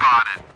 spotted.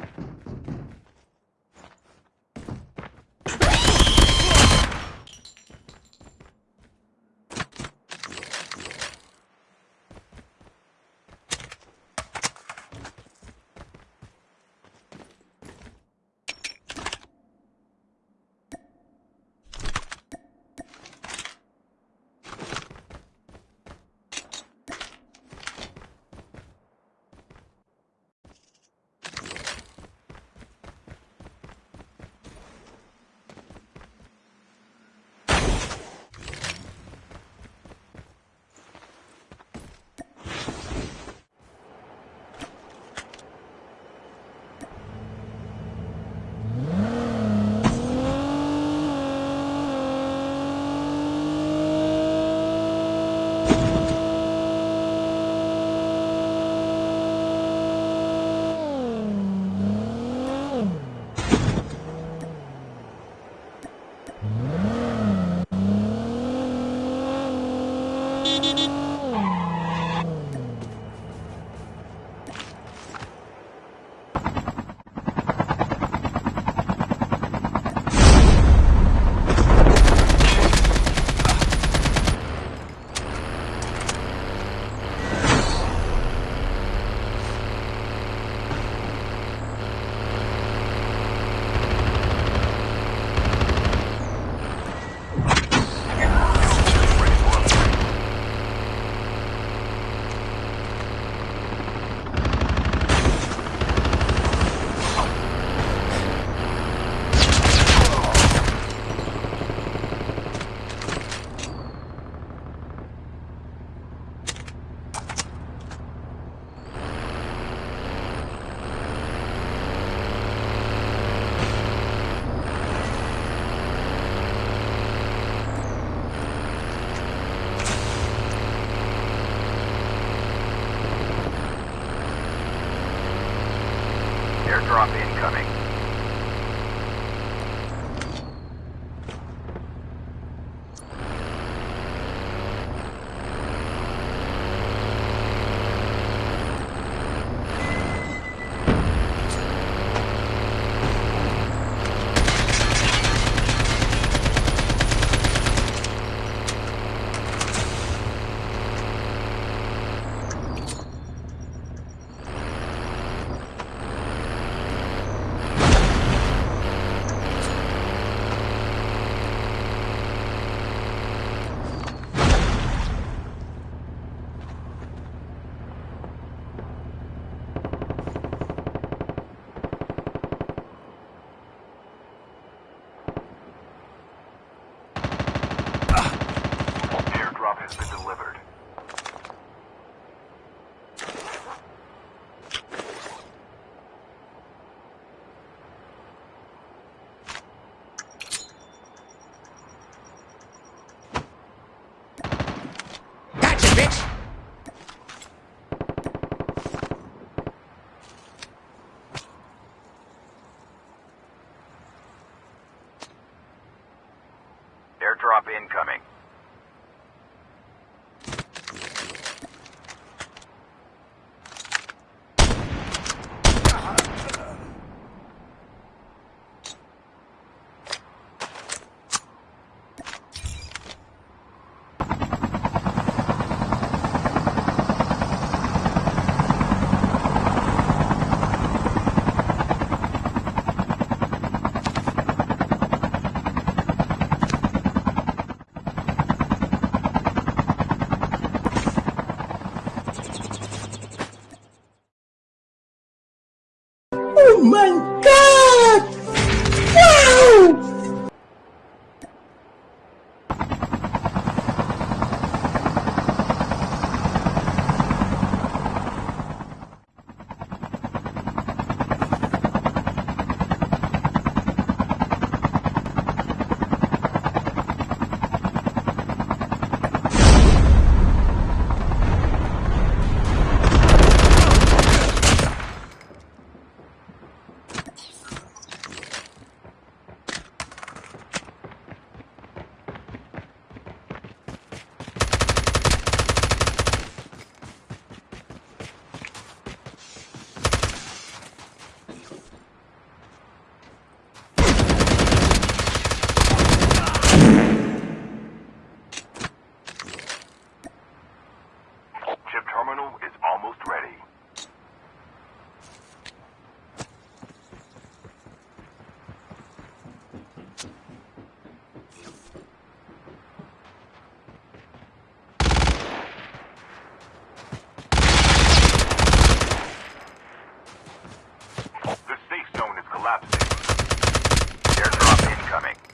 Incoming. my God. incoming.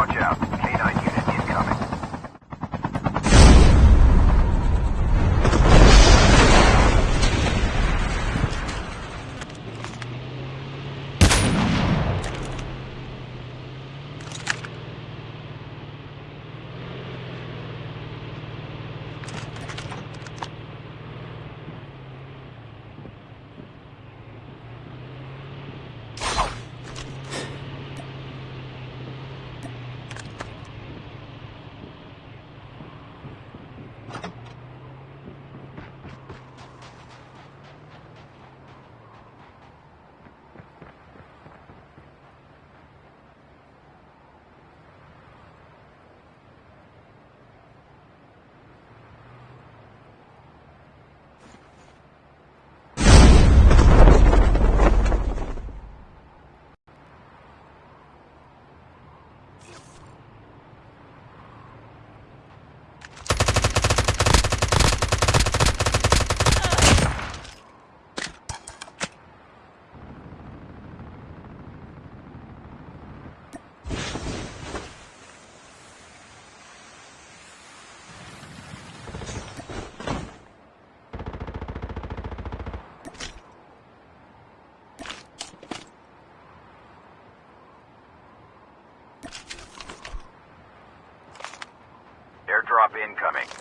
Watch out. Airdrop incoming.